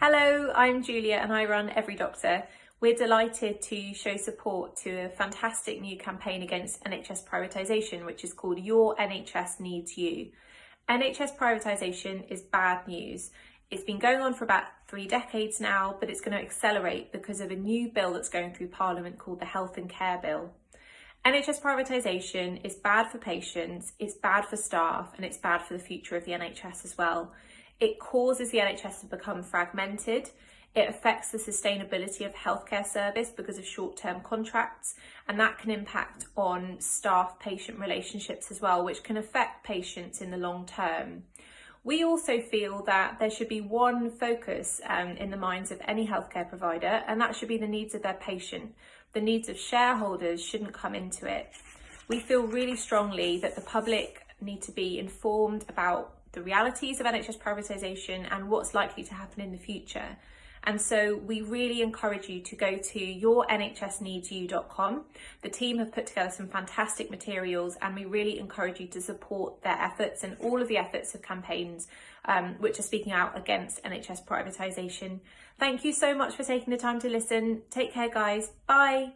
Hello, I'm Julia and I run Every Doctor. We're delighted to show support to a fantastic new campaign against NHS privatisation, which is called Your NHS Needs You. NHS privatisation is bad news. It's been going on for about three decades now, but it's going to accelerate because of a new bill that's going through Parliament called the Health and Care Bill. NHS privatisation is bad for patients, it's bad for staff, and it's bad for the future of the NHS as well. It causes the NHS to become fragmented. It affects the sustainability of healthcare service because of short-term contracts and that can impact on staff-patient relationships as well, which can affect patients in the long term. We also feel that there should be one focus um, in the minds of any healthcare provider and that should be the needs of their patient. The needs of shareholders shouldn't come into it. We feel really strongly that the public need to be informed about the realities of NHS privatisation and what's likely to happen in the future. And so we really encourage you to go to yournhsneedsyou.com. The team have put together some fantastic materials and we really encourage you to support their efforts and all of the efforts of campaigns um, which are speaking out against NHS privatisation. Thank you so much for taking the time to listen. Take care guys. Bye.